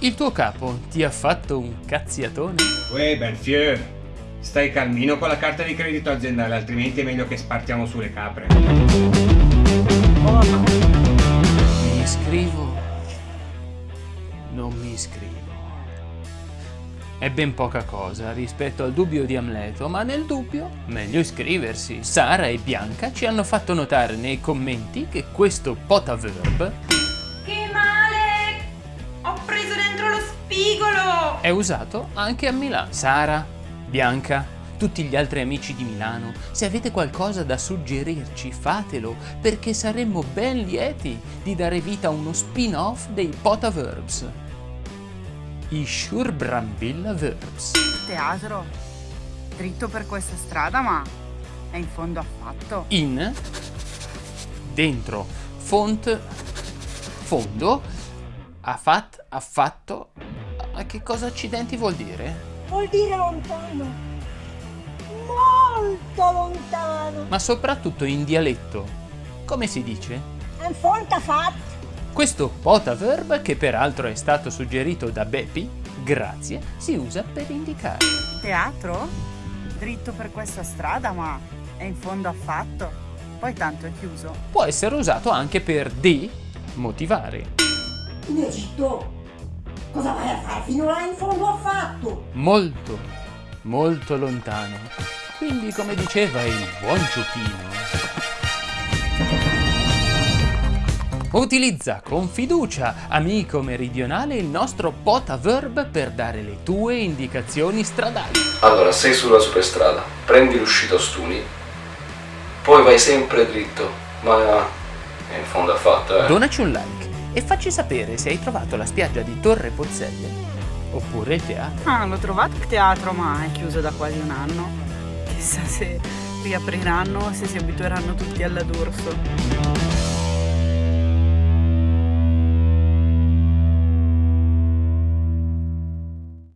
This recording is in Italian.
Il tuo capo ti ha fatto un cazziatone? Uè, Belfieur, stai calmino con la carta di credito aziendale, altrimenti è meglio che spartiamo sulle capre. Mi iscrivo? Non mi iscrivo. È ben poca cosa rispetto al dubbio di Amleto, ma nel dubbio meglio iscriversi. Sara e Bianca ci hanno fatto notare nei commenti che questo potaverb è usato anche a Milano. Sara, Bianca, tutti gli altri amici di Milano, se avete qualcosa da suggerirci fatelo perché saremmo ben lieti di dare vita a uno spin-off dei potaverbs. I Shurbramvilla Verbs. Teatro, dritto per questa strada, ma è in fondo affatto. In, dentro, font, fondo, affat, affatto. Ma che cosa accidenti vuol dire? Vuol dire lontano. Molto lontano. Ma soprattutto in dialetto. Come si dice? In fonta fatto. Questo potaverb, che peraltro è stato suggerito da Beppi, grazie, si usa per indicare. Teatro, dritto per questa strada, ma è in fondo affatto. Poi tanto è chiuso. Può essere usato anche per demotivare. In Egitto. Cosa vai a fare fino là in fondo affatto? Molto, molto lontano. Quindi, come diceva il buon Ciuchino, Utilizza con fiducia, amico meridionale, il nostro potaverb per dare le tue indicazioni stradali. Allora, sei sulla superstrada, prendi l'uscita Ostuni, poi vai sempre dritto, ma è in fondo affatto, eh. Donaci un like e facci sapere se hai trovato la spiaggia di Torre Pozzelle oppure il teatro. Ah, l'ho trovato il teatro, ma è chiuso da quasi un anno. Chissà se riapriranno, se si abitueranno tutti alla d'Urso.